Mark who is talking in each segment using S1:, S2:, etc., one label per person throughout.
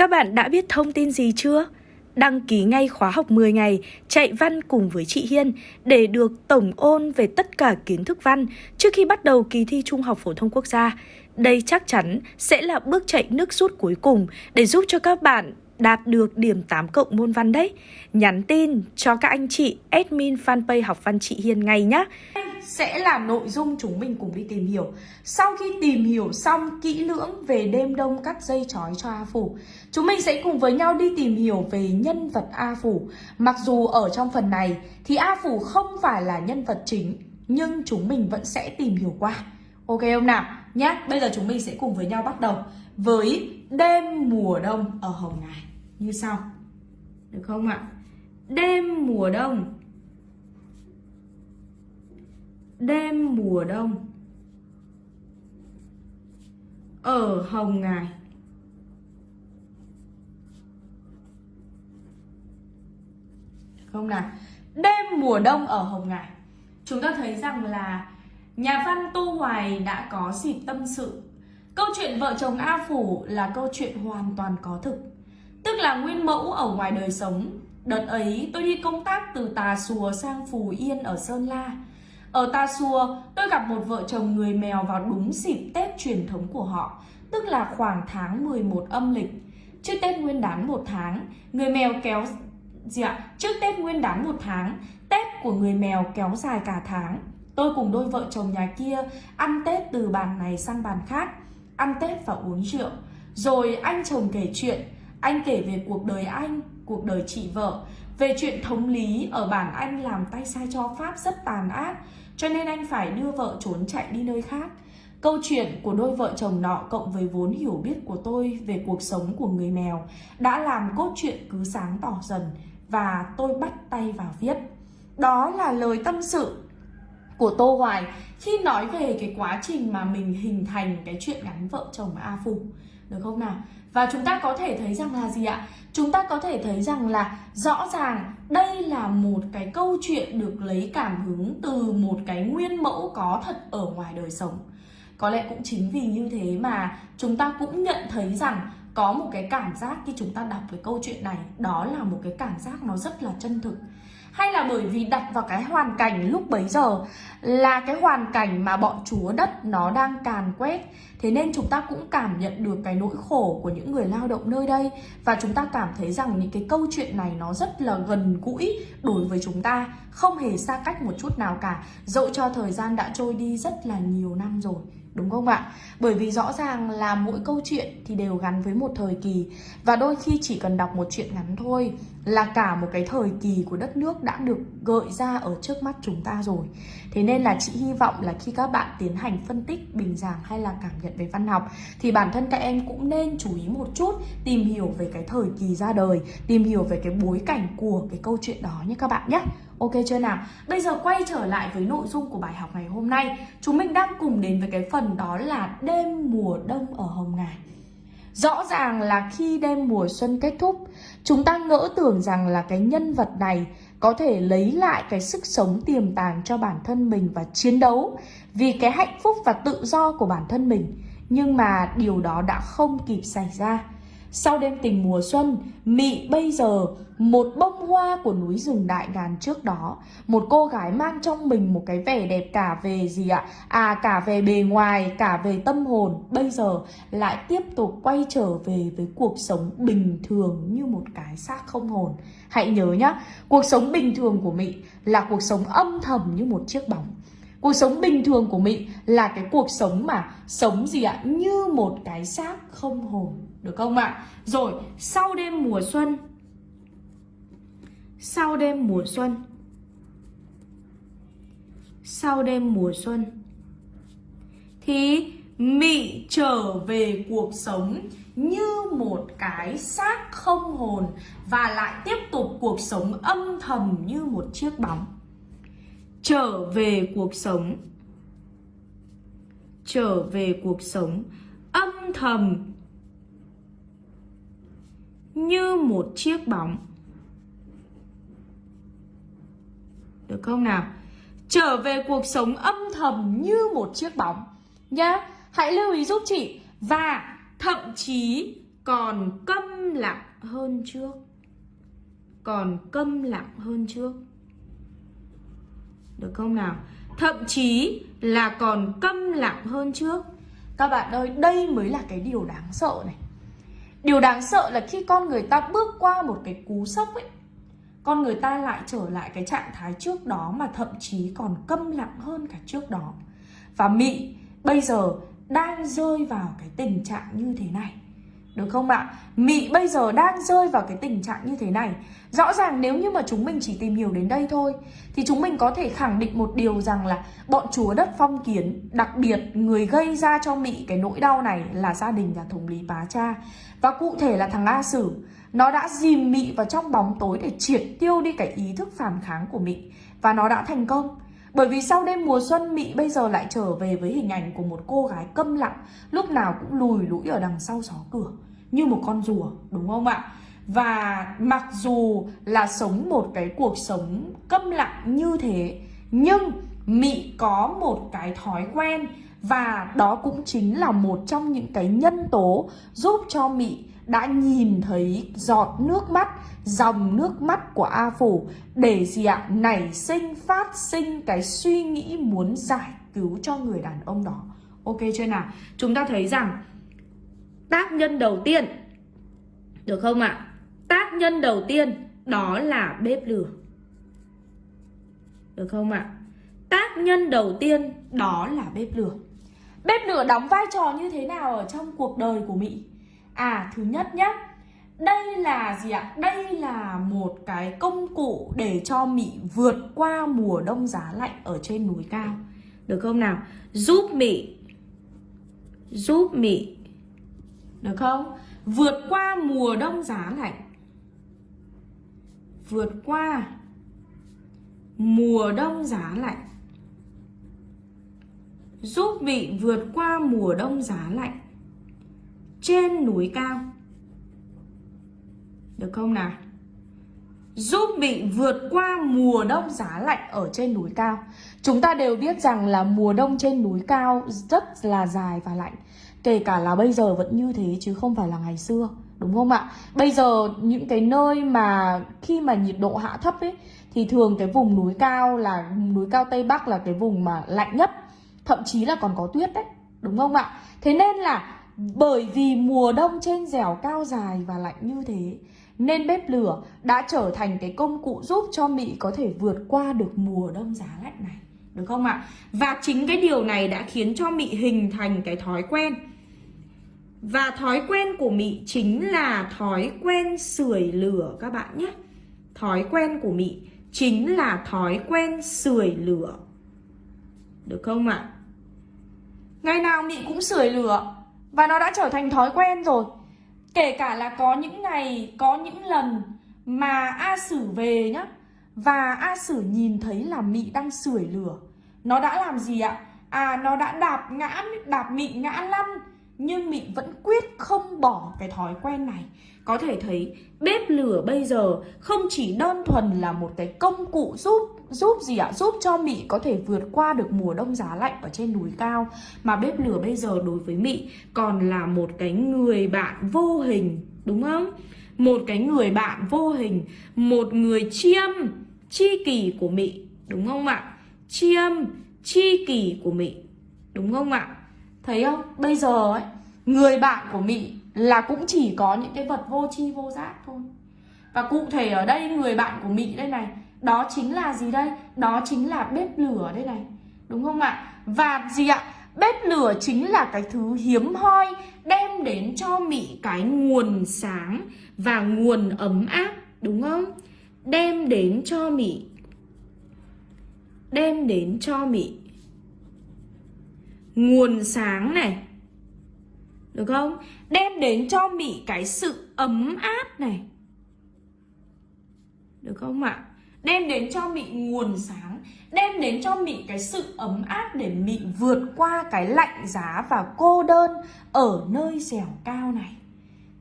S1: Các bạn đã biết thông tin gì chưa? Đăng ký ngay khóa học 10 ngày, chạy văn cùng với chị Hiên để được tổng ôn về tất cả kiến thức văn trước khi bắt đầu kỳ thi Trung học phổ thông quốc gia. Đây chắc chắn sẽ là bước chạy nước rút cuối cùng để giúp cho các bạn đạt được điểm 8 cộng môn văn đấy. Nhắn tin cho các anh chị admin fanpage học văn chị Hiên ngay nhé. Sẽ là nội dung chúng mình cùng đi tìm hiểu. Sau khi tìm hiểu xong kỹ lưỡng về đêm đông cắt dây chói cho A Phủ, chúng mình sẽ cùng với nhau đi tìm hiểu về nhân vật A Phủ. Mặc dù ở trong phần này thì A Phủ không phải là nhân vật chính, nhưng chúng mình vẫn sẽ tìm hiểu qua. Ok không nào? Nhé, bây giờ chúng mình sẽ cùng với nhau bắt đầu với đêm mùa đông ở Hồng Ngài như sau. Được không ạ? Đêm mùa đông. Đêm mùa đông. Ở Hồng Ngài. Không nào? Đêm mùa đông ở Hồng Ngài. Chúng ta thấy rằng là Nhà văn Tô Hoài đã có dịp tâm sự. Câu chuyện vợ chồng A Phủ là câu chuyện hoàn toàn có thực. Tức là nguyên mẫu ở ngoài đời sống. Đợt ấy, tôi đi công tác từ Tà Xùa sang Phù Yên ở Sơn La. Ở Tà Xùa, tôi gặp một vợ chồng người mèo vào đúng dịp Tết truyền thống của họ, Tức là khoảng tháng 11 âm lịch. Trước Tết Nguyên đán một tháng, Người mèo kéo, gì ạ? Trước Tết Nguyên đán một tháng, Tết của người mèo kéo dài cả tháng. Tôi cùng đôi vợ chồng nhà kia ăn Tết từ bàn này sang bàn khác, Ăn Tết và uống rượu. Rồi anh chồng kể chuyện anh kể về cuộc đời anh, cuộc đời chị vợ, về chuyện thống lý ở bản anh làm tay sai cho Pháp rất tàn ác, cho nên anh phải đưa vợ trốn chạy đi nơi khác. Câu chuyện của đôi vợ chồng nọ cộng với vốn hiểu biết của tôi về cuộc sống của người mèo đã làm cốt truyện cứ sáng tỏ dần và tôi bắt tay vào viết. Đó là lời tâm sự của Tô Hoài khi nói về cái quá trình mà mình hình thành cái chuyện gắn vợ chồng A Phục. Được không nào? Và chúng ta có thể thấy rằng là gì ạ? Chúng ta có thể thấy rằng là rõ ràng đây là một cái câu chuyện được lấy cảm hứng từ một cái nguyên mẫu có thật ở ngoài đời sống. Có lẽ cũng chính vì như thế mà chúng ta cũng nhận thấy rằng có một cái cảm giác khi chúng ta đọc cái câu chuyện này, đó là một cái cảm giác nó rất là chân thực hay là bởi vì đặt vào cái hoàn cảnh lúc bấy giờ là cái hoàn cảnh mà bọn chúa đất nó đang càn quét. Thế nên chúng ta cũng cảm nhận được cái nỗi khổ của những người lao động nơi đây. Và chúng ta cảm thấy rằng những cái câu chuyện này nó rất là gần gũi đối với chúng ta. Không hề xa cách một chút nào cả. Dẫu cho thời gian đã trôi đi rất là nhiều năm rồi. Đúng không ạ? Bởi vì rõ ràng là mỗi câu chuyện thì đều gắn với một thời kỳ. Và đôi khi chỉ cần đọc một chuyện ngắn thôi Là cả một cái thời kỳ của đất nước đã được gợi ra ở trước mắt chúng ta rồi. Thế nên là chị hy vọng là khi các bạn tiến hành phân tích, bình giảng hay là cảm nhận về văn học Thì bản thân các em cũng nên chú ý một chút Tìm hiểu về cái thời kỳ ra đời Tìm hiểu về cái bối cảnh của cái câu chuyện đó nhé các bạn nhé. Ok chưa nào? Bây giờ quay trở lại với nội dung của bài học ngày hôm nay Chúng mình đang cùng đến với cái phần đó là đêm mùa đông ở Hồng Ngài Rõ ràng là khi đêm mùa xuân kết thúc, Chúng ta ngỡ tưởng rằng là cái nhân vật này có thể lấy lại cái sức sống tiềm tàng cho bản thân mình và chiến đấu vì cái hạnh phúc và tự do của bản thân mình. Nhưng mà điều đó đã không kịp xảy ra. Sau đêm tình mùa xuân, Mị bây giờ một bông hoa của núi rừng đại ngàn trước đó. Một cô gái mang trong mình một cái vẻ đẹp cả về gì ạ? À cả về bề ngoài, cả về tâm hồn. Bây giờ lại tiếp tục quay trở về với cuộc sống bình thường như một cái xác không hồn. Hãy nhớ nhá, cuộc sống bình thường của Mị là cuộc sống âm thầm như một chiếc bóng. Cuộc sống bình thường của Mị là cái cuộc sống mà sống gì ạ? Như một cái xác không hồn. Được không ạ? Rồi, sau đêm mùa xuân. Sau đêm mùa xuân. Sau đêm mùa xuân. Thì Mị trở về cuộc sống như một cái xác không hồn Và lại tiếp tục cuộc sống âm thầm như một chiếc bóng. Trở về cuộc sống. Trở về cuộc sống âm thầm như một chiếc bóng. Được không nào? Trở về cuộc sống âm thầm như một chiếc bóng. Nhá, hãy lưu ý giúp chị và thậm chí còn câm lặng hơn trước. Còn câm lặng hơn trước. Được không nào? Thậm chí là còn câm lặng hơn trước. Các bạn ơi, đây mới là cái điều đáng sợ này điều đáng sợ là khi con người ta bước qua một cái cú sốc ấy, con người ta lại trở lại cái trạng thái trước đó mà thậm chí còn câm lặng hơn cả trước đó. Và mỹ bây giờ đang rơi vào cái tình trạng như thế này được không ạ? Mị bây giờ đang rơi vào cái tình trạng như thế này. Rõ ràng nếu như mà chúng mình chỉ tìm hiểu đến đây thôi, Thì chúng mình có thể khẳng định một điều rằng là Bọn chúa đất phong kiến, Đặc biệt người gây ra cho Mị cái nỗi đau này là gia đình nhà thống lý Bá Cha. Và cụ thể là thằng A Sử, Nó đã dìm Mị vào trong bóng tối để triệt tiêu đi cái ý thức phản kháng của Mị. Và nó đã thành công. Bởi vì sau đêm mùa xuân, Mị bây giờ lại trở về với hình ảnh của một cô gái câm lặng, Lúc nào cũng lùi lũi ở đằng sau xó cửa. Như một con rùa đúng không ạ? Và mặc dù là sống một cái cuộc sống câm lặng như thế Nhưng Mị có một cái thói quen Và đó cũng chính là một trong những cái nhân tố giúp cho Mị đã nhìn thấy giọt nước mắt, dòng nước mắt của A Phủ để gì ạ? Nảy sinh, phát sinh cái suy nghĩ muốn giải cứu cho người đàn ông đó. Ok chưa nào? Chúng ta thấy rằng tác nhân đầu tiên được không ạ? Tác nhân đầu tiên, đó là bếp lửa. Được không ạ? Tác nhân đầu tiên, đó là bếp lửa. Bếp lửa đóng vai trò như thế nào ở trong cuộc đời của Mỹ? À thứ nhất nhé Đây là gì ạ? Đây là một cái công cụ để cho Mị vượt qua mùa đông giá lạnh ở trên núi cao Được không nào? Giúp Mị Giúp Mị được không? Vượt qua mùa đông giá lạnh. Vượt qua mùa đông giá lạnh. Giúp vị vượt qua mùa đông giá lạnh trên núi cao. Được không nào? Giúp bị vượt qua mùa đông giá lạnh ở trên núi cao. Chúng ta đều biết rằng là mùa đông trên núi cao rất là dài và lạnh. Kể cả là bây giờ vẫn như thế chứ không phải là ngày xưa, Đúng không ạ? Bây giờ những cái nơi mà khi mà nhiệt độ hạ thấp ấy, Thì thường cái vùng núi cao là, núi cao Tây Bắc là cái vùng mà lạnh nhất, Thậm chí là còn có tuyết đấy, Đúng không ạ? Thế nên là bởi vì mùa đông trên dẻo cao dài và lạnh như thế, Nên bếp lửa đã trở thành cái công cụ giúp cho Mỹ có thể vượt qua được mùa đông giá lạnh này, Được không ạ? Và chính cái điều này đã khiến cho Mỹ hình thành cái thói quen và thói quen của Mỹ chính là thói quen sưởi lửa các bạn nhé Thói quen của Mỹ chính là thói quen sưởi lửa Được không ạ? Ngày nào Mỹ cũng sưởi lửa và nó đã trở thành thói quen rồi Kể cả là có những ngày, có những lần mà A Sử về nhá Và A Sử nhìn thấy là Mị đang sưởi lửa Nó đã làm gì ạ? À nó đã đạp ngã, đạp Mị ngã lăn nhưng Mị vẫn quyết không bỏ cái thói quen này Có thể thấy, bếp lửa bây giờ không chỉ đơn thuần là một cái công cụ giúp giúp gì ạ? Giúp cho Mị có thể vượt qua được mùa đông giá lạnh ở trên núi cao Mà bếp lửa bây giờ đối với Mị còn là một cái người bạn vô hình, Đúng không? Một cái người bạn vô hình, Một người chiêm, chi kỷ của Mị Đúng không ạ? Chiêm, chi kỷ của Mị Đúng không ạ? Thấy không? Bây giờ ấy Người bạn của Mị là cũng chỉ có những cái vật vô tri, vô giác thôi Và cụ thể ở đây, người bạn của Mị đây này, đó chính là gì đây? Đó chính là bếp lửa đây này Đúng không ạ? Và gì ạ? Bếp lửa chính là cái thứ hiếm hoi Đem đến cho Mị cái nguồn sáng Và nguồn ấm áp, Đúng không? Đem đến cho Mị Đem đến cho Mị Nguồn sáng này được không? Đem đến cho Mị cái sự ấm áp này. Được không ạ? đem đến cho mị nguồn sáng. Đem đến cho mị cái sự ấm áp để mị vượt qua cái lạnh giá và cô đơn ở nơi dẻo cao này.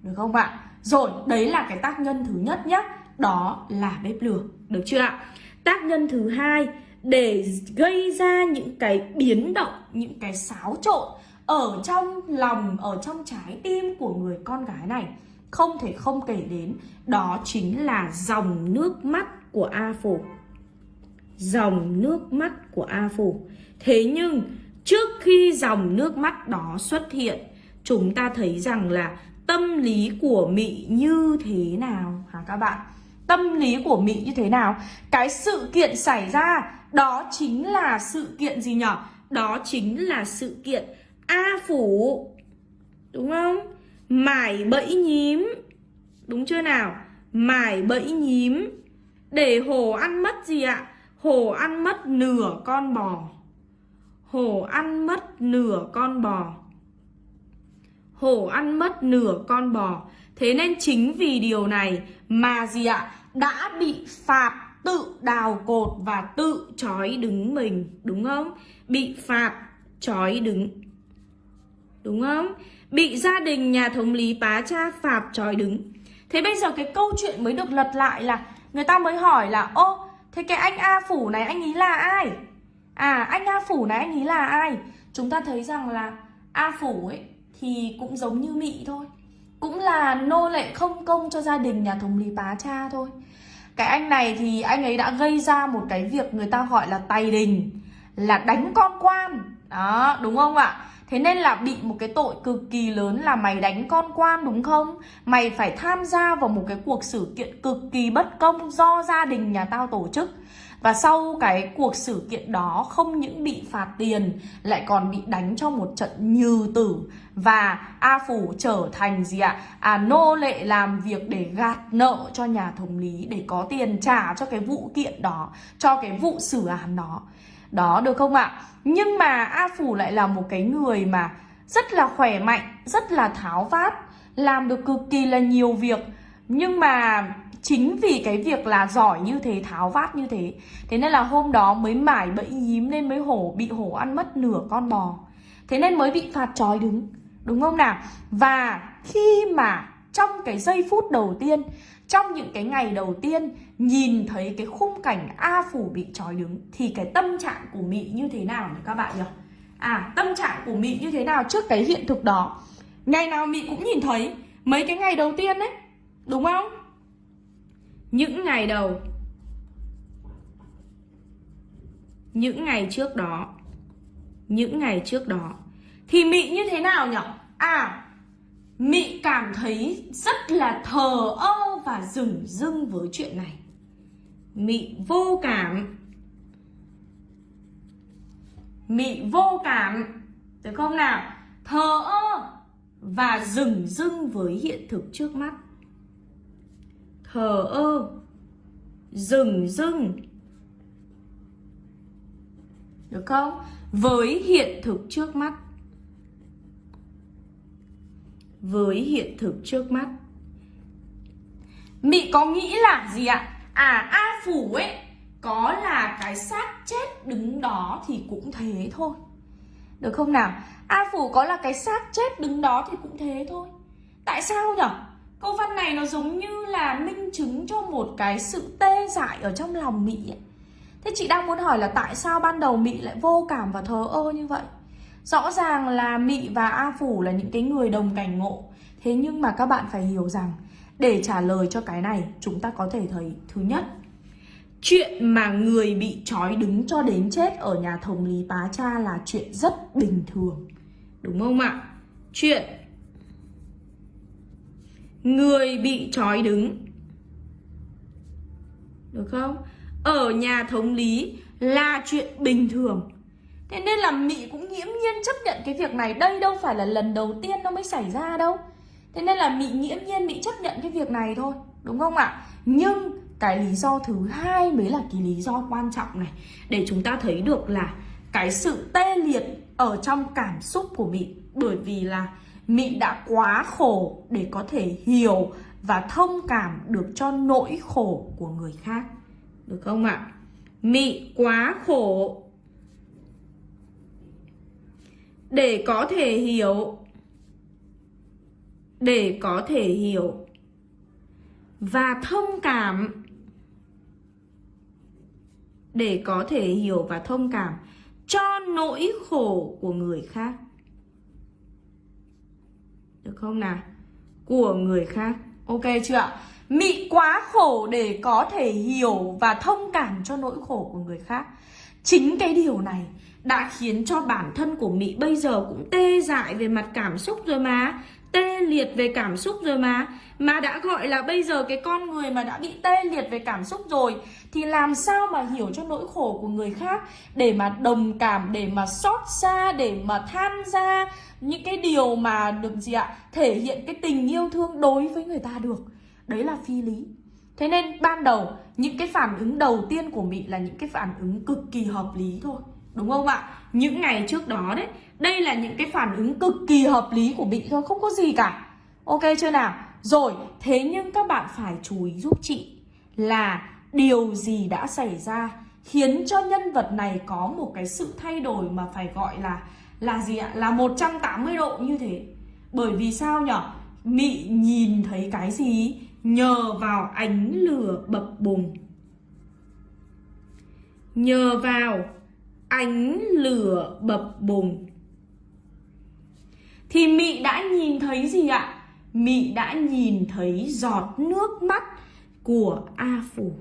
S1: Được không ạ? Rồi, đấy là cái tác nhân thứ nhất nhé đó là bếp lửa. Được chưa ạ? Tác nhân thứ hai, để gây ra những cái biến động, những cái xáo trộn ở trong lòng ở trong trái tim của người con gái này không thể không kể đến đó chính là dòng nước mắt của A Phủ. Dòng nước mắt của A Phủ. Thế nhưng trước khi dòng nước mắt đó xuất hiện, chúng ta thấy rằng là tâm lý của Mị như thế nào hả các bạn? Tâm lý của Mị như thế nào? Cái sự kiện xảy ra đó chính là sự kiện gì nhỉ? Đó chính là sự kiện A Phủ, Đúng không? Mải bẫy nhím, Đúng chưa nào? Mải bẫy nhím, Để hổ ăn mất gì ạ? Hổ ăn mất nửa con bò Hổ ăn mất nửa con bò Hổ ăn mất nửa con bò Thế nên chính vì điều này mà gì ạ? Đã bị phạt tự đào cột và tự trói đứng mình, Đúng không? Bị phạt, trói đứng Đúng không? Bị gia đình nhà thống lý bá cha phạt trói đứng Thế bây giờ cái câu chuyện mới được lật lại là Người ta mới hỏi là Ô, thế cái anh A Phủ này anh ý là ai? À, anh A Phủ này anh ý là ai? Chúng ta thấy rằng là A Phủ ấy thì cũng giống như Mị thôi Cũng là nô lệ không công cho gia đình nhà thống lý bá cha thôi Cái anh này thì anh ấy đã gây ra một cái việc người ta gọi là tay đình Là đánh con quan Đó, đúng không ạ? Thế nên là bị một cái tội cực kỳ lớn là mày đánh con quan đúng không? Mày phải tham gia vào một cái cuộc sự kiện cực kỳ bất công do gia đình nhà tao tổ chức và sau cái cuộc sự kiện đó không những bị phạt tiền lại còn bị đánh cho một trận như tử và A Phủ trở thành gì ạ? À nô lệ làm việc để gạt nợ cho nhà thống lý để có tiền trả cho cái vụ kiện đó, cho cái vụ xử án đó. Đó được không ạ? Nhưng mà A Phủ lại là một cái người mà rất là khỏe mạnh, rất là tháo vát, làm được cực kỳ là nhiều việc. Nhưng mà chính vì cái việc là giỏi như thế, tháo vát như thế Thế nên là hôm đó mới mải bẫy nhím nên mới hổ bị hổ ăn mất nửa con bò Thế nên mới bị phạt trói đứng Đúng không nào? Và khi mà trong cái giây phút đầu tiên Trong những cái ngày đầu tiên Nhìn thấy cái khung cảnh A Phủ bị trói đứng Thì cái tâm trạng của Mị như thế nào nhỉ các bạn nhỉ? À tâm trạng của Mị như thế nào trước cái hiện thực đó? Ngày nào Mị cũng nhìn thấy. Mấy cái ngày đầu tiên đấy Đúng không? những ngày đầu. Những ngày trước đó. Những ngày trước đó. Thì mị như thế nào nhỉ? À mị cảm thấy rất là thờ ơ và dửng dưng với chuyện này mị vô cảm. Mị vô cảm. Được không nào? Thờ ơ và dừng dưng với hiện thực trước mắt. Thờ ơ dừng dưng được không? Với hiện thực trước mắt. Với hiện thực trước mắt. Mị có nghĩ là gì ạ? À a phủ ấy, có là cái xác chết đứng đó thì cũng thế thôi. Được không nào? A phủ có là cái xác chết đứng đó thì cũng thế thôi. Tại sao nhở? Câu văn này nó giống như là minh chứng cho một cái sự tê dại ở trong lòng Mỹ ấy. Thế chị đang muốn hỏi là tại sao ban đầu Mỹ lại vô cảm và thờ ơ như vậy? Rõ ràng là Mỹ và A Phủ là những cái người đồng cảnh ngộ. Thế nhưng mà các bạn phải hiểu rằng để trả lời cho cái này, chúng ta có thể thấy Thứ nhất, Chuyện mà người bị trói đứng cho đến chết ở nhà thống lý Bá Cha là chuyện rất bình thường Đúng không ạ? Chuyện Người bị trói đứng, Được không? Ở nhà thống lý là chuyện bình thường Thế nên là Mị cũng nghiễm nhiên chấp nhận cái việc này Đây đâu phải là lần đầu tiên nó mới xảy ra đâu Thế nên là mỹ nghiễm nhiên mỹ chấp nhận cái việc này thôi, Đúng không ạ? Nhưng cái lý do thứ hai mới là cái lý do quan trọng này, Để chúng ta thấy được là cái sự tê liệt ở trong cảm xúc của Mị Bởi vì là Mị đã quá khổ để có thể hiểu và thông cảm được cho nỗi khổ của người khác. Được không ạ? Mị quá khổ để có thể hiểu để có thể hiểu. Và thông cảm. Để có thể hiểu và thông cảm cho nỗi khổ của người khác. Được không nào? của người khác. Ok chưa ạ? Mị quá khổ để có thể hiểu và thông cảm cho nỗi khổ của người khác. Chính cái điều này đã khiến cho bản thân của Mị bây giờ cũng tê dại về mặt cảm xúc rồi mà. Tê liệt về cảm xúc rồi mà. Mà đã gọi là bây giờ cái con người mà đã bị tê liệt về cảm xúc rồi Thì làm sao mà hiểu cho nỗi khổ của người khác Để mà đồng cảm, để mà xót xa, để mà tham gia Những cái điều mà được gì ạ Thể hiện cái tình yêu thương đối với người ta được. Đấy là phi lý. Thế nên ban đầu những cái phản ứng đầu tiên của Mị là những cái phản ứng cực kỳ hợp lý thôi. Đúng không ạ? Những ngày trước đó đấy Đây là những cái phản ứng cực kỳ hợp lý của bị thôi Không có gì cả Ok chưa nào? Rồi, thế nhưng các bạn phải chú ý giúp chị Là điều gì đã xảy ra Khiến cho nhân vật này có một cái sự thay đổi mà phải gọi là Là gì ạ? Là 180 độ như thế Bởi vì sao nhở? Mị nhìn thấy cái gì? Nhờ vào ánh lửa bập bùng Nhờ vào ánh lửa bập bùng. Thì Mị đã nhìn thấy gì ạ? Mị đã nhìn thấy giọt nước mắt của A Phủ.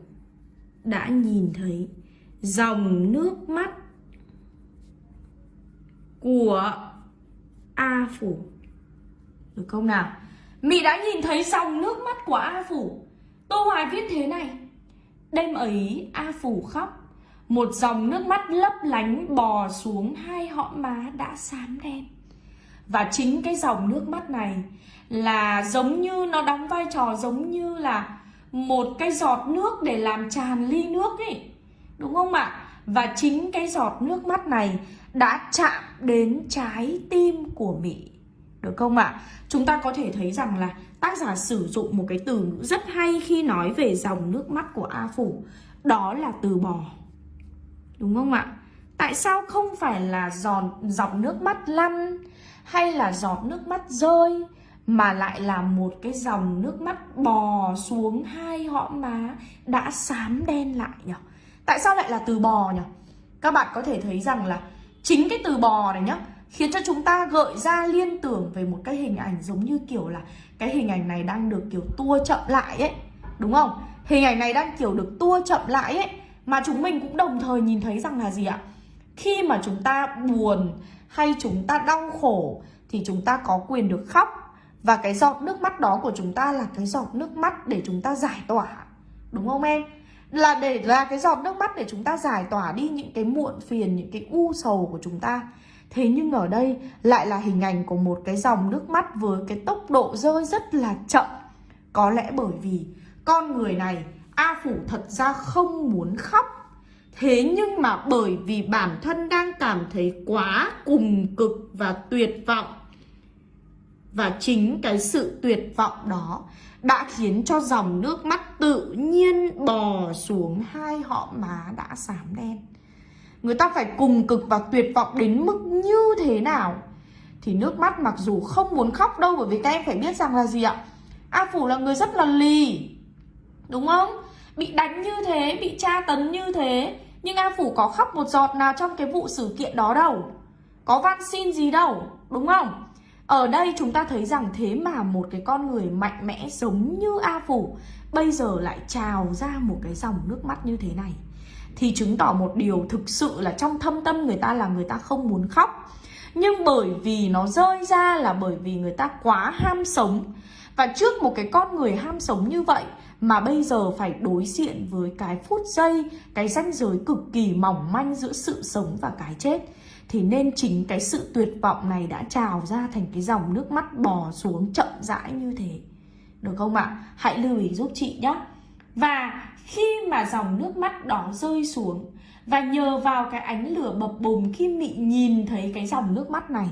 S1: Đã nhìn thấy dòng nước mắt của A Phủ. Được không nào? Mị đã nhìn thấy dòng nước mắt của A Phủ. Tô Hoài viết thế này. Đêm ấy A Phủ khóc. Một dòng nước mắt lấp lánh bò xuống hai hõm má đã xám đen Và chính cái dòng nước mắt này Là giống như nó đóng vai trò giống như là Một cái giọt nước để làm tràn ly nước ấy Đúng không ạ? Và chính cái giọt nước mắt này đã chạm đến trái tim của Mỹ được không ạ? À? Chúng ta có thể thấy rằng là tác giả sử dụng một cái từ rất hay khi nói về dòng nước mắt của A Phủ Đó là từ bò Đúng không ạ? Tại sao không phải là giọt, dòng nước mắt lăn hay là giọt nước mắt rơi mà lại là một cái dòng nước mắt bò xuống hai hõm má đã xám đen lại nhỉ? Tại sao lại là từ bò nhỉ? Các bạn có thể thấy rằng là chính cái từ bò này nhá khiến cho chúng ta gợi ra liên tưởng về một cái hình ảnh giống như kiểu là cái hình ảnh này đang được kiểu tua chậm lại ấy đúng không hình ảnh này đang kiểu được tua chậm lại ấy mà chúng mình cũng đồng thời nhìn thấy rằng là gì ạ? Khi mà chúng ta buồn hay chúng ta đau khổ thì chúng ta có quyền được khóc. Và cái giọt nước mắt đó của chúng ta là cái giọt nước mắt để chúng ta giải tỏa. Đúng không em? Là để, là cái giọt nước mắt để chúng ta giải tỏa đi những cái muộn phiền, những cái u sầu của chúng ta. Thế nhưng ở đây lại là hình ảnh của một cái dòng nước mắt với cái tốc độ rơi rất là chậm. Có lẽ bởi vì con người này A Phủ thật ra không muốn khóc. Thế nhưng mà bởi vì bản thân đang cảm thấy quá cùng cực và tuyệt vọng. Và chính cái sự tuyệt vọng đó đã khiến cho dòng nước mắt tự nhiên bò xuống hai họ má đã xám đen. Người ta phải cùng cực và tuyệt vọng đến mức như thế nào? Thì nước mắt mặc dù không muốn khóc đâu, Bởi vì các em phải biết rằng là gì ạ? A Phủ là người rất là lì, Đúng không? Bị đánh như thế, bị tra tấn như thế Nhưng A Phủ có khóc một giọt nào trong cái vụ sự kiện đó đâu? Có van xin gì đâu Đúng không? Ở đây chúng ta thấy rằng thế mà một cái con người mạnh mẽ giống như A Phủ Bây giờ lại trào ra một cái dòng nước mắt như thế này. Thì chứng tỏ một điều thực sự là trong thâm tâm người ta là người ta không muốn khóc. Nhưng bởi vì nó rơi ra là bởi vì người ta quá ham sống. Và trước một cái con người ham sống như vậy mà bây giờ phải đối diện với cái phút giây cái ranh giới cực kỳ mỏng manh giữa sự sống và cái chết. Thì nên chính cái sự tuyệt vọng này đã trào ra thành cái dòng nước mắt bò xuống chậm rãi như thế. Được không ạ? Hãy lưu ý giúp chị nhé. Và khi mà dòng nước mắt đó rơi xuống Và nhờ vào cái ánh lửa bập bùng khi Mị nhìn thấy cái dòng nước mắt này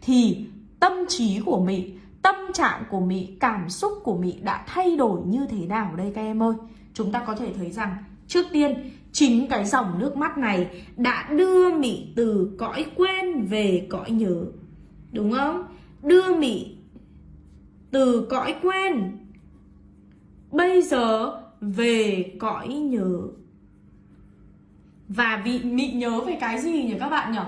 S1: Thì tâm trí của Mị, tâm trạng của Mị, cảm xúc của Mị đã thay đổi như thế nào đây các em ơi Chúng ta có thể thấy rằng trước tiên chính cái dòng nước mắt này đã đưa Mị từ cõi quên về cõi nhớ Đúng không? Đưa Mị từ cõi quên Bây giờ về cõi nhớ Và vị mị nhớ về cái gì nhỉ các bạn nhỉ?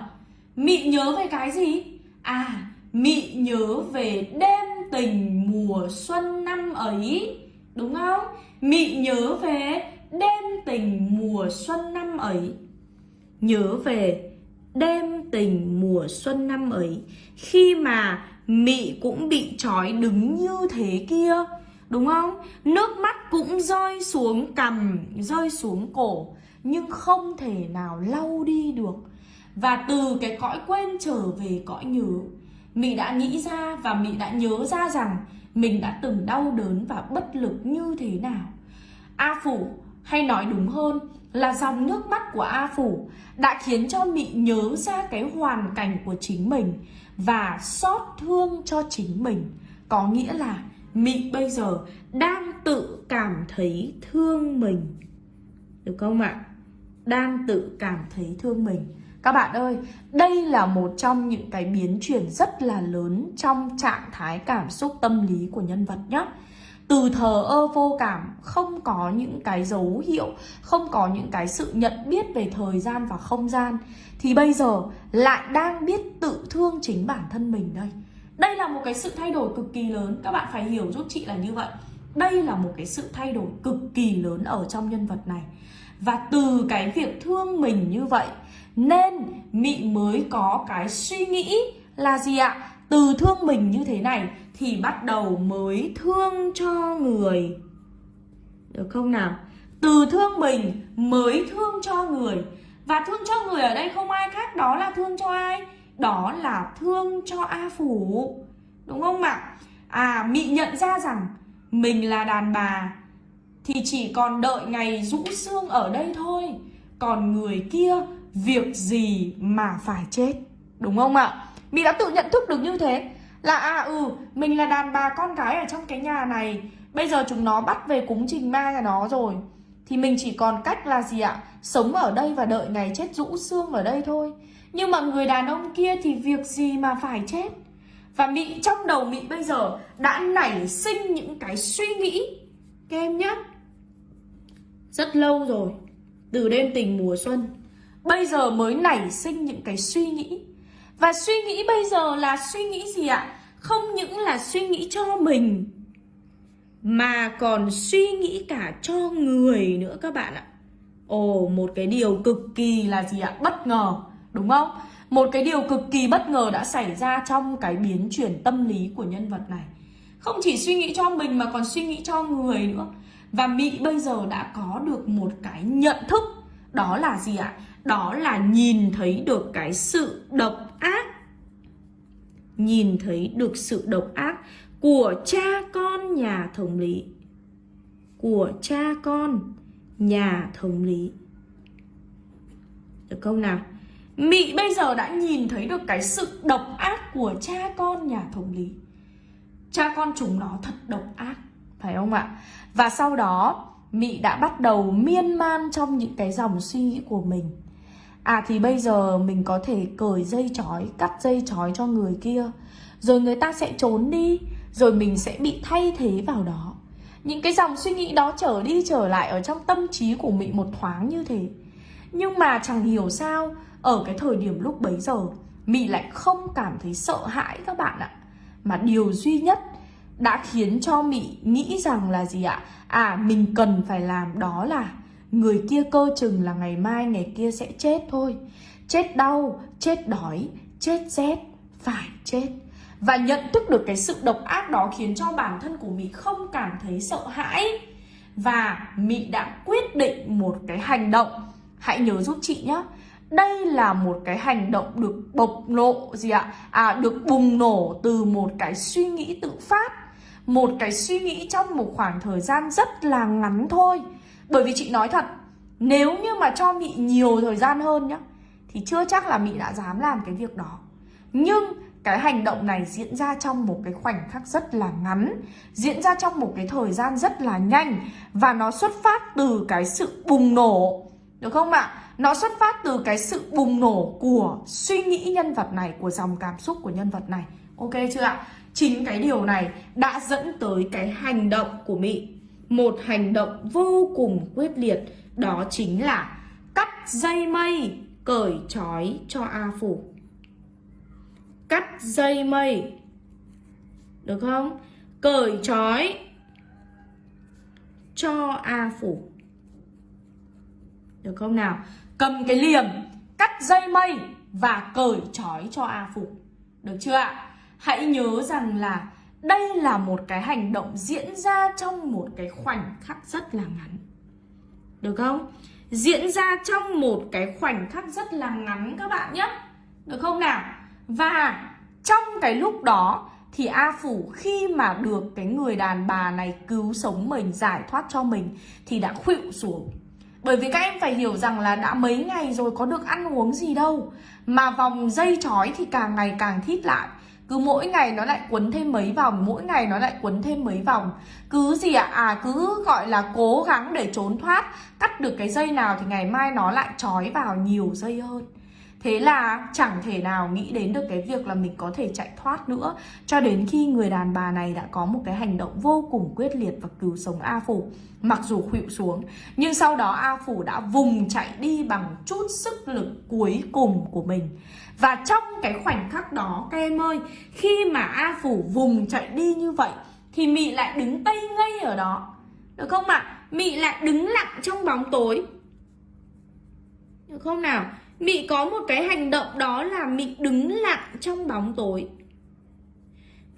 S1: Mị nhớ về cái gì? À, mị nhớ về đêm tình mùa xuân năm ấy Đúng không? Mị nhớ về đêm tình mùa xuân năm ấy Nhớ về đêm tình mùa xuân năm ấy Khi mà Mị cũng bị trói đứng như thế kia Đúng không? Nước mắt cũng rơi xuống cằm, rơi xuống cổ Nhưng không thể nào lau đi được Và từ cái cõi quên trở về cõi nhớ Mị đã nghĩ ra và Mị đã nhớ ra rằng Mình đã từng đau đớn và bất lực như thế nào A Phủ, hay nói đúng hơn là dòng nước mắt của A Phủ đã khiến cho Mị nhớ ra cái hoàn cảnh của chính mình và xót thương cho chính mình. Có nghĩa là Mị bây giờ đang tự cảm thấy thương mình. Được không ạ? Đang tự cảm thấy thương mình. Các bạn ơi, đây là một trong những cái biến chuyển rất là lớn trong trạng thái cảm xúc tâm lý của nhân vật nhé từ thờ ơ vô cảm không có những cái dấu hiệu không có những cái sự nhận biết về thời gian và không gian thì bây giờ lại đang biết tự thương chính bản thân mình đây. Đây là một cái sự thay đổi cực kỳ lớn các bạn phải hiểu giúp chị là như vậy. Đây là một cái sự thay đổi cực kỳ lớn ở trong nhân vật này và từ cái việc thương mình như vậy, nên mị mới có cái suy nghĩ là gì ạ? Từ thương mình như thế này thì bắt đầu mới thương cho người. Được không nào? Từ thương mình mới thương cho người. Và thương cho người ở đây không ai khác đó là thương cho ai? Đó là thương cho a phủ. Đúng không ạ? À mị nhận ra rằng mình là đàn bà thì chỉ còn đợi ngày rũ xương ở đây thôi. Còn người kia, việc gì mà phải chết? Đúng không ạ? Mị đã tự nhận thức được như thế. Là à ừ mình là đàn bà con gái ở trong cái nhà này. Bây giờ chúng nó bắt về cúng trình ma nhà nó rồi. Thì mình chỉ còn cách là gì ạ? Sống ở đây và đợi ngày chết rũ xương ở đây thôi. Nhưng mà người đàn ông kia thì việc gì mà phải chết? Và Mỹ, trong đầu Mỹ bây giờ đã nảy sinh những cái suy nghĩ. Các em nhé rất lâu rồi Từ đêm tình mùa xuân Bây giờ mới nảy sinh những cái suy nghĩ và suy nghĩ bây giờ là suy nghĩ gì ạ? Không những là suy nghĩ cho mình Mà còn suy nghĩ cả cho người nữa các bạn ạ Ồ, một cái điều cực kỳ là gì ạ? Bất ngờ, đúng không? Một cái điều cực kỳ bất ngờ đã xảy ra trong cái biến chuyển tâm lý của nhân vật này Không chỉ suy nghĩ cho mình mà còn suy nghĩ cho người nữa và Mỹ bây giờ đã có được một cái nhận thức, Đó là gì ạ? Đó là nhìn thấy được cái sự độc ác. Nhìn thấy được sự độc ác của cha con nhà thống lý. Của cha con nhà thống lý. Được không nào? Mị bây giờ đã nhìn thấy được cái sự độc ác của cha con nhà thống lý. Cha con chúng nó thật độc ác, Phải không ạ? Và sau đó Mị đã bắt đầu miên man trong những cái dòng suy nghĩ của mình. À thì bây giờ mình có thể cởi dây chói, cắt dây chói cho người kia. Rồi người ta sẽ trốn đi Rồi mình sẽ bị thay thế vào đó. Những cái dòng suy nghĩ đó trở đi trở lại ở trong tâm trí của mị một thoáng như thế. Nhưng mà chẳng hiểu sao Ở cái thời điểm lúc bấy giờ Mị lại không cảm thấy sợ hãi các bạn ạ. Mà điều duy nhất đã khiến cho Mị nghĩ rằng là gì ạ? À mình cần phải làm đó là Người kia cơ chừng là ngày mai ngày kia sẽ chết thôi. Chết đau, chết đói, chết rét, phải chết. Và nhận thức được cái sự độc ác đó khiến cho bản thân của Mỹ không cảm thấy sợ hãi. Và Mỹ đã quyết định một cái hành động. Hãy nhớ giúp chị nhé đây là một cái hành động được bộc lộ gì ạ? À được bùng nổ từ một cái suy nghĩ tự phát. Một cái suy nghĩ trong một khoảng thời gian rất là ngắn thôi bởi vì chị nói thật, Nếu như mà cho Mị nhiều thời gian hơn nhá, Thì chưa chắc là Mị đã dám làm cái việc đó Nhưng cái hành động này diễn ra trong một cái khoảnh khắc rất là ngắn, Diễn ra trong một cái thời gian rất là nhanh, Và nó xuất phát từ cái sự bùng nổ Được không ạ? Nó xuất phát từ cái sự bùng nổ của suy nghĩ nhân vật này, Của dòng cảm xúc của nhân vật này Ok chưa ạ? Chính cái điều này đã dẫn tới cái hành động của Mị một hành động vô cùng quyết liệt, đó chính là cắt dây mây cởi trói cho A Phủ. Cắt dây mây, Được không? Cởi trói cho A Phủ Được không nào? Cầm cái liềm, Cắt dây mây Và cởi trói cho A Phủ Được chưa ạ? Hãy nhớ rằng là đây là một cái hành động diễn ra trong một cái khoảnh khắc rất là ngắn Được không? Diễn ra trong một cái khoảnh khắc rất là ngắn các bạn nhé Được không nào? Và trong cái lúc đó thì A Phủ khi mà được cái người đàn bà này cứu sống mình, giải thoát cho mình thì đã khuỵu xuống. Bởi vì các em phải hiểu rằng là đã mấy ngày rồi có được ăn uống gì đâu Mà vòng dây chói thì càng ngày càng thít lại cứ mỗi ngày nó lại quấn thêm mấy vòng, mỗi ngày nó lại quấn thêm mấy vòng cứ gì ạ à? à cứ gọi là cố gắng để trốn thoát, cắt được cái dây nào thì ngày mai nó lại trói vào nhiều dây hơn Thế là chẳng thể nào nghĩ đến được cái việc là mình có thể chạy thoát nữa Cho đến khi người đàn bà này đã có một cái hành động vô cùng quyết liệt và cứu sống A Phủ, Mặc dù khuỵu xuống, Nhưng sau đó A Phủ đã vùng chạy đi bằng chút sức lực cuối cùng của mình Và trong cái khoảnh khắc đó, các em ơi, Khi mà A Phủ vùng chạy đi như vậy, Thì Mị lại đứng tây ngây ở đó Được không ạ? À? Mị lại đứng lặng trong bóng tối Được không nào? Mị có một cái hành động đó là Mị đứng lặng trong bóng tối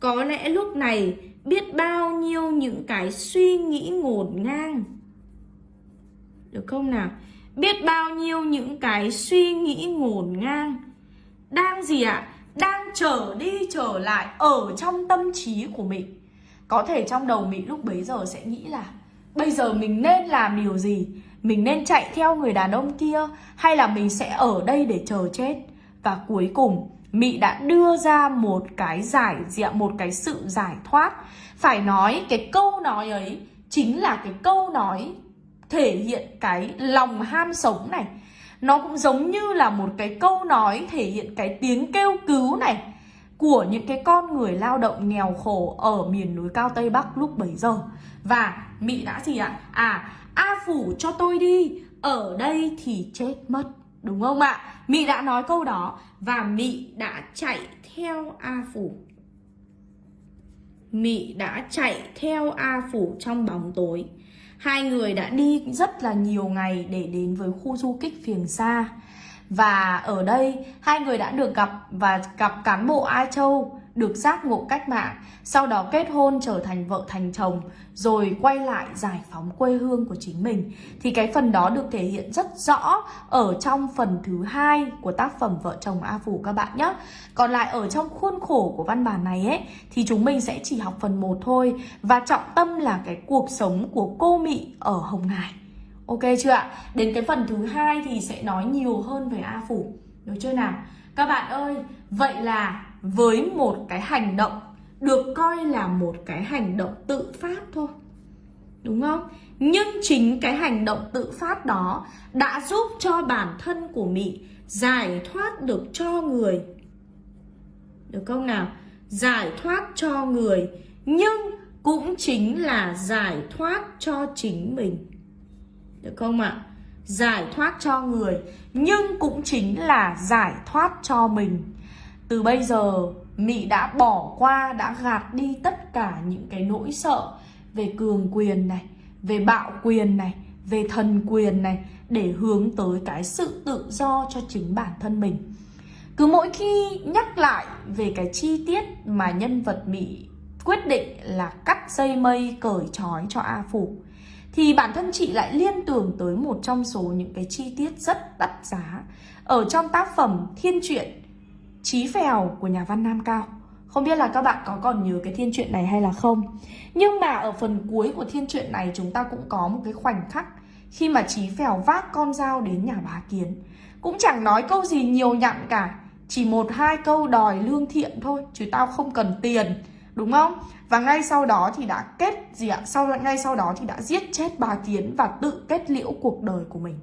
S1: Có lẽ lúc này biết bao nhiêu những cái suy nghĩ ngổn ngang Được không nào? Biết bao nhiêu những cái suy nghĩ ngổn ngang Đang gì ạ? À? Đang trở đi trở lại ở trong tâm trí của Mị Có thể trong đầu Mị lúc bấy giờ sẽ nghĩ là, Bây giờ mình nên làm điều gì? Mình nên chạy theo người đàn ông kia hay là mình sẽ ở đây để chờ chết? Và cuối cùng, Mị đã đưa ra một cái giải diện một cái sự giải thoát. Phải nói, cái câu nói ấy chính là cái câu nói thể hiện cái lòng ham sống này. Nó cũng giống như là một cái câu nói thể hiện cái tiếng kêu cứu này. Của những cái con người lao động nghèo khổ ở miền núi cao Tây Bắc lúc bấy giờ Và Mị đã gì ạ? À A Phủ cho tôi đi, Ở đây thì chết mất, Đúng không ạ? Mị đã nói câu đó Và Mị đã chạy theo A Phủ Mị đã chạy theo A Phủ trong bóng tối Hai người đã đi rất là nhiều ngày để đến với khu du kích phiền xa và ở đây hai người đã được gặp và gặp cán bộ Ai Châu được giác ngộ cách mạng, sau đó kết hôn trở thành vợ thành chồng, rồi quay lại giải phóng quê hương của chính mình. Thì cái phần đó được thể hiện rất rõ ở trong phần thứ hai của tác phẩm Vợ chồng A Phủ các bạn nhé. Còn lại ở trong khuôn khổ của văn bản này ấy thì chúng mình sẽ chỉ học phần 1 thôi và trọng tâm là cái cuộc sống của cô Mị ở Hồng Hải. Ok chưa ạ? Đến cái phần thứ hai thì sẽ nói nhiều hơn về A Phủ. Được chưa nào? Các bạn ơi, vậy là với một cái hành động được coi là một cái hành động tự phát thôi đúng không nhưng chính cái hành động tự phát đó đã giúp cho bản thân của mị giải thoát được cho người được không nào giải thoát cho người nhưng cũng chính là giải thoát cho chính mình được không ạ giải thoát cho người nhưng cũng chính là giải thoát cho mình từ bây giờ Mị đã bỏ qua, đã gạt đi tất cả những cái nỗi sợ về cường quyền này, về bạo quyền này, về thần quyền này để hướng tới cái sự tự do cho chính bản thân mình. Cứ mỗi khi nhắc lại về cái chi tiết mà nhân vật Mị quyết định là cắt dây mây cởi trói cho A Phủ thì bản thân chị lại liên tưởng tới một trong số những cái chi tiết rất đắt giá ở trong tác phẩm Thiên truyện, Chí Phèo của nhà văn Nam Cao. Không biết là các bạn có còn nhớ cái thiên truyện này hay là không Nhưng mà ở phần cuối của thiên truyện này chúng ta cũng có một cái khoảnh khắc Khi mà Chí Phèo vác con dao đến nhà bá Kiến Cũng chẳng nói câu gì nhiều nhặn cả, Chỉ một hai câu đòi lương thiện thôi, Chứ tao không cần tiền, Đúng không? Và ngay sau đó thì đã kết gì ạ? Sau, ngay sau đó thì đã giết chết bà Kiến và tự kết liễu cuộc đời của mình.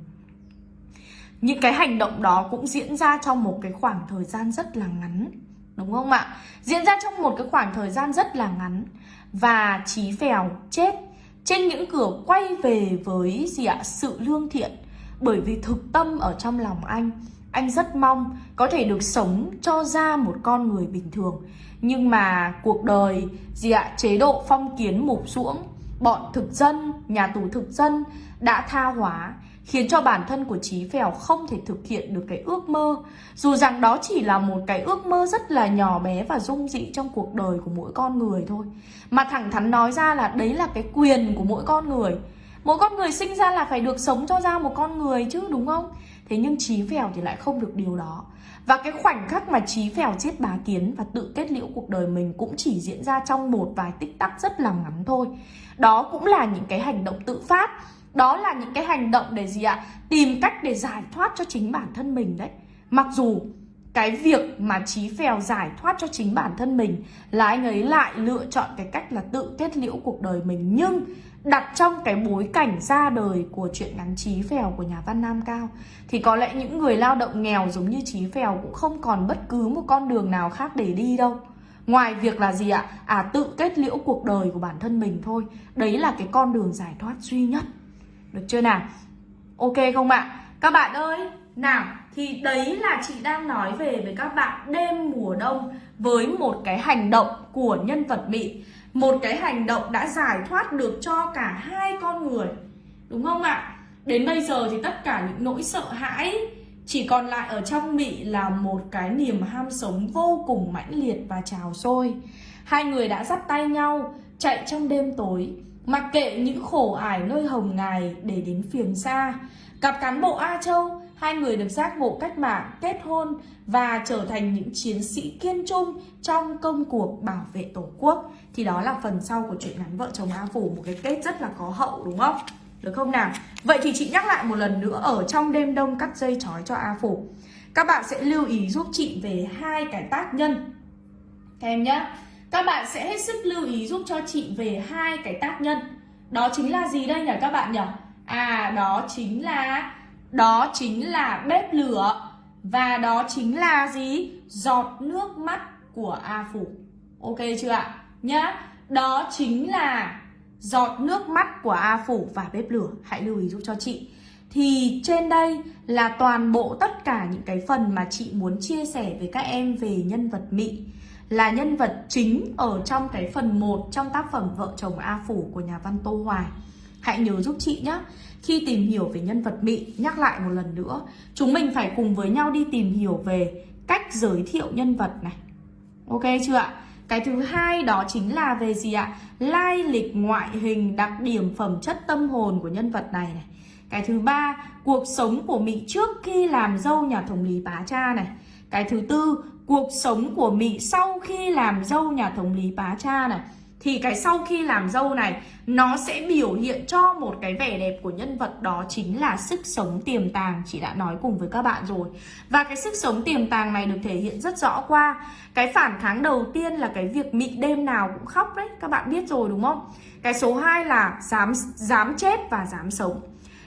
S1: Những cái hành động đó cũng diễn ra trong một cái khoảng thời gian rất là ngắn, Đúng không ạ? Diễn ra trong một cái khoảng thời gian rất là ngắn Và Chí Phèo, chết trên những cửa quay về với gì ạ? Sự lương thiện Bởi vì thực tâm ở trong lòng anh anh rất mong có thể được sống cho ra một con người bình thường Nhưng mà cuộc đời gì ạ chế độ phong kiến mục ruỗng Bọn thực dân, nhà tù thực dân đã tha hóa khiến cho bản thân của Chí Phèo không thể thực hiện được cái ước mơ. Dù rằng đó chỉ là một cái ước mơ rất là nhỏ bé và dung dị trong cuộc đời của mỗi con người thôi. Mà thẳng thắn nói ra là đấy là cái quyền của mỗi con người. Mỗi con người sinh ra là phải được sống cho ra một con người chứ đúng không? Thế nhưng Chí Phèo thì lại không được điều đó. Và cái khoảnh khắc mà Chí Phèo giết bá kiến và tự kết liễu cuộc đời mình cũng chỉ diễn ra trong một vài tích tắc rất là ngắn thôi. Đó cũng là những cái hành động tự phát đó là những cái hành động để gì ạ? Tìm cách để giải thoát cho chính bản thân mình đấy Mặc dù cái việc mà Chí Phèo giải thoát cho chính bản thân mình Là anh ấy lại lựa chọn cái cách là tự kết liễu cuộc đời mình Nhưng đặt trong cái bối cảnh ra đời của chuyện ngắn Chí Phèo của nhà văn Nam Cao Thì có lẽ những người lao động nghèo giống như Chí Phèo cũng không còn bất cứ một con đường nào khác để đi đâu Ngoài việc là gì ạ? À tự kết liễu cuộc đời của bản thân mình thôi Đấy là cái con đường giải thoát duy nhất được chưa nào? Ok không ạ? Các bạn ơi, nào, thì đấy là chị đang nói về với các bạn đêm mùa đông với một cái hành động của nhân vật Mỹ. Một cái hành động đã giải thoát được cho cả hai con người, Đúng không ạ? Đến bây giờ thì tất cả những nỗi sợ hãi chỉ còn lại ở trong bị là một cái niềm ham sống vô cùng mãnh liệt và trào sôi. Hai người đã dắt tay nhau chạy trong đêm tối, Mặc kệ những khổ ải nơi hồng ngài để đến phiền xa. Cặp cán bộ A Châu Hai người được giác ngộ cách mạng, kết hôn Và trở thành những chiến sĩ kiên trung Trong công cuộc bảo vệ tổ quốc Thì đó là phần sau của chuyện ngắn vợ chồng A Phủ Một cái kết rất là có hậu đúng không? Được không nào? Vậy thì chị nhắc lại một lần nữa Ở trong đêm đông cắt dây chói cho A Phủ Các bạn sẽ lưu ý giúp chị về hai cái tác nhân Các em nhé các bạn sẽ hết sức lưu ý giúp cho chị về hai cái tác nhân Đó chính là gì đây nhỉ các bạn nhỉ? À đó chính là đó chính là bếp lửa Và đó chính là gì? Giọt nước mắt của A Phủ Ok chưa ạ? Nhá Đó chính là giọt nước mắt của A Phủ và bếp lửa Hãy lưu ý giúp cho chị thì trên đây là toàn bộ tất cả những cái phần mà chị muốn chia sẻ với các em về nhân vật Mỹ là nhân vật chính ở trong cái phần 1 trong tác phẩm Vợ chồng A Phủ của nhà văn Tô Hoài. Hãy nhớ giúp chị nhé. Khi tìm hiểu về nhân vật Mị, nhắc lại một lần nữa, chúng mình phải cùng với nhau đi tìm hiểu về cách giới thiệu nhân vật này. Ok chưa ạ? Cái thứ hai đó chính là về gì ạ? Lai lịch ngoại hình, đặc điểm phẩm chất tâm hồn của nhân vật này này. Cái thứ ba, cuộc sống của Mị trước khi làm dâu nhà thống lý bá cha này. Cái thứ tư, cuộc sống của Mị sau khi làm dâu nhà thống lý bá cha này thì cái sau khi làm dâu này, nó sẽ biểu hiện cho một cái vẻ đẹp của nhân vật đó chính là sức sống tiềm tàng, chị đã nói cùng với các bạn rồi. Và cái sức sống tiềm tàng này được thể hiện rất rõ qua cái phản kháng đầu tiên là cái việc mị đêm nào cũng khóc đấy, các bạn biết rồi đúng không? Cái số 2 là dám dám chết và dám sống.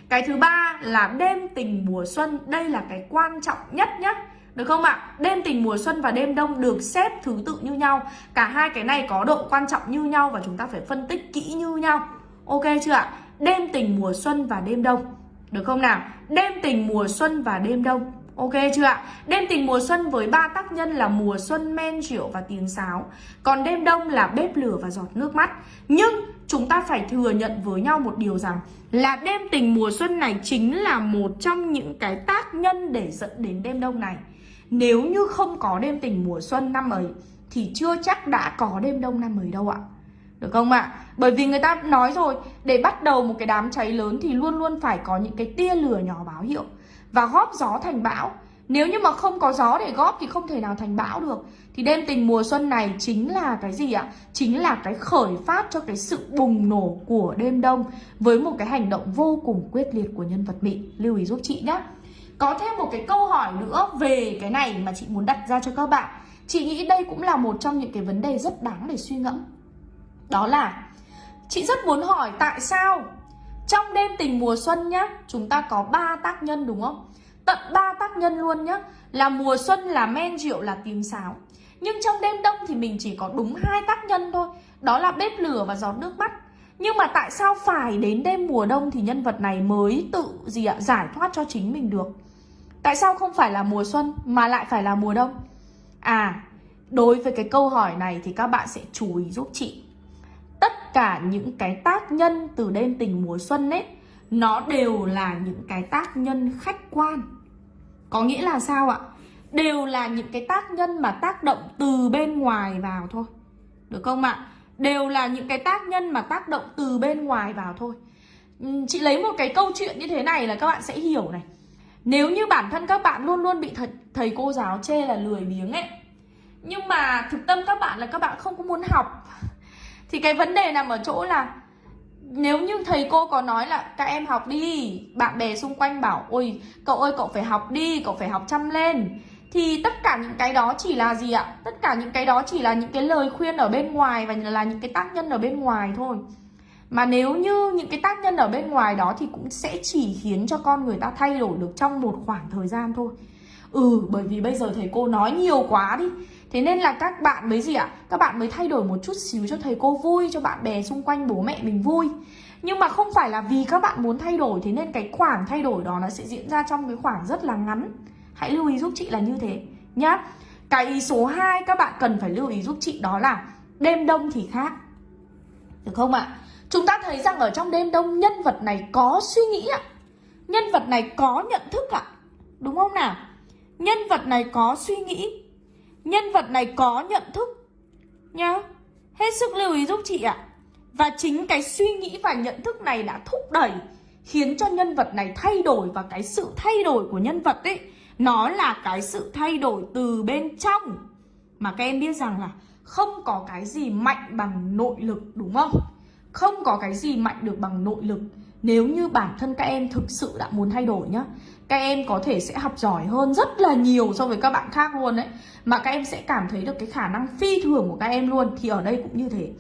S1: Cái thứ ba là đêm tình mùa xuân, đây là cái quan trọng nhất nhất được không ạ? Đêm tình mùa xuân và đêm đông được xếp thứ tự như nhau Cả hai cái này có độ quan trọng như nhau và chúng ta phải phân tích kỹ như nhau Ok chưa ạ? Đêm tình mùa xuân và đêm đông Được không nào? Đêm tình mùa xuân và đêm đông Ok chưa ạ? Đêm tình mùa xuân với ba tác nhân là mùa xuân, men rượu và tiếng sáo Còn đêm đông là bếp lửa và giọt nước mắt Nhưng chúng ta phải thừa nhận với nhau một điều rằng Là đêm tình mùa xuân này chính là một trong những cái tác nhân để dẫn đến đêm đông này nếu như không có đêm tình mùa xuân năm ấy, Thì chưa chắc đã có đêm đông năm ấy đâu ạ. Được không ạ? Bởi vì người ta nói rồi, Để bắt đầu một cái đám cháy lớn Thì luôn luôn phải có những cái tia lửa nhỏ báo hiệu Và góp gió thành bão. Nếu như mà không có gió để góp Thì không thể nào thành bão được. Thì đêm tình mùa xuân này chính là cái gì ạ? Chính là cái khởi phát cho cái sự bùng nổ của đêm đông Với một cái hành động vô cùng quyết liệt của nhân vật Mỹ. Lưu ý giúp chị nhé có thêm một cái câu hỏi nữa về cái này mà chị muốn đặt ra cho các bạn. Chị nghĩ đây cũng là một trong những cái vấn đề rất đáng để suy ngẫm. Đó là Chị rất muốn hỏi tại sao Trong đêm tình mùa xuân nhá Chúng ta có ba tác nhân đúng không? Tận ba tác nhân luôn nhá Là mùa xuân, là men rượu, là tím sáo. Nhưng trong đêm đông thì mình chỉ có đúng hai tác nhân thôi Đó là bếp lửa và giọt nước mắt. Nhưng mà tại sao phải đến đêm mùa đông thì nhân vật này mới tự gì ạ giải thoát cho chính mình được? Tại sao không phải là mùa xuân mà lại phải là mùa đông? À, đối với cái câu hỏi này thì các bạn sẽ chú ý giúp chị. Tất cả những cái tác nhân từ đêm tình mùa xuân ấy, nó đều là những cái tác nhân khách quan. Có nghĩa là sao ạ? Đều là những cái tác nhân mà tác động từ bên ngoài vào thôi. Được không ạ? Đều là những cái tác nhân mà tác động từ bên ngoài vào thôi. Chị lấy một cái câu chuyện như thế này là các bạn sẽ hiểu này. Nếu như bản thân các bạn luôn luôn bị thầy, thầy cô giáo chê là lười biếng ấy Nhưng mà thực tâm các bạn là các bạn không có muốn học Thì cái vấn đề nằm ở chỗ là Nếu như thầy cô có nói là các em học đi Bạn bè xung quanh bảo Ôi cậu ơi cậu phải học đi, cậu phải học chăm lên Thì tất cả những cái đó chỉ là gì ạ? Tất cả những cái đó chỉ là những cái lời khuyên ở bên ngoài Và là những cái tác nhân ở bên ngoài thôi mà nếu như những cái tác nhân ở bên ngoài đó thì cũng sẽ chỉ khiến cho con người ta thay đổi được trong một khoảng thời gian thôi. Ừ, bởi vì bây giờ thầy cô nói nhiều quá đi. Thế nên là các bạn mới gì ạ? Các bạn mới thay đổi một chút xíu cho thầy cô vui, cho bạn bè xung quanh bố mẹ mình vui. Nhưng mà không phải là vì các bạn muốn thay đổi Thế nên cái khoảng thay đổi đó nó sẽ diễn ra trong cái khoảng rất là ngắn. Hãy lưu ý giúp chị là như thế nhá. Cái ý số 2 các bạn cần phải lưu ý giúp chị đó là Đêm đông thì khác. Được không ạ? Chúng ta thấy rằng ở trong đêm đông, nhân vật này có suy nghĩ ạ. Nhân vật này có nhận thức ạ. Đúng không nào? Nhân vật này có suy nghĩ. Nhân vật này có nhận thức. Nhá, Hết sức lưu ý giúp chị ạ. Và chính cái suy nghĩ và nhận thức này đã thúc đẩy, Khiến cho nhân vật này thay đổi. Và cái sự thay đổi của nhân vật ấy, Nó là cái sự thay đổi từ bên trong. Mà các em biết rằng là Không có cái gì mạnh bằng nội lực, đúng không? Không có cái gì mạnh được bằng nội lực. Nếu như bản thân các em thực sự đã muốn thay đổi nhá Các em có thể sẽ học giỏi hơn rất là nhiều so với các bạn khác luôn đấy Mà các em sẽ cảm thấy được cái khả năng phi thường của các em luôn Thì ở đây cũng như thế.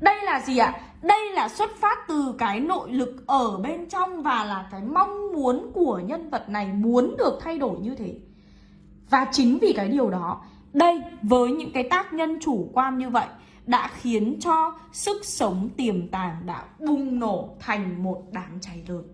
S1: Đây là gì ạ? Đây là xuất phát từ cái nội lực ở bên trong Và là cái mong muốn của nhân vật này muốn được thay đổi như thế. Và chính vì cái điều đó Đây, với những cái tác nhân chủ quan như vậy đã khiến cho sức sống tiềm tàng đã bùng nổ thành một đám cháy lớn.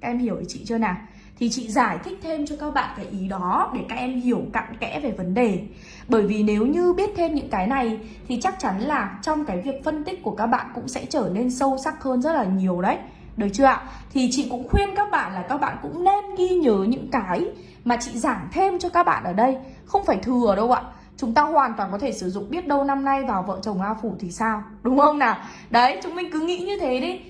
S1: Các em hiểu ý chị chưa nào? Thì chị giải thích thêm cho các bạn cái ý đó để các em hiểu cặn kẽ về vấn đề. Bởi vì nếu như biết thêm những cái này, thì chắc chắn là trong cái việc phân tích của các bạn cũng sẽ trở nên sâu sắc hơn rất là nhiều đấy. Được chưa ạ? Thì chị cũng khuyên các bạn là các bạn cũng nên ghi nhớ những cái mà chị giảng thêm cho các bạn ở đây. Không phải thừa đâu ạ chúng ta hoàn toàn có thể sử dụng biết đâu năm nay vào vợ chồng A Phủ thì sao? Đúng không nào? Đấy, chúng mình cứ nghĩ như thế đi.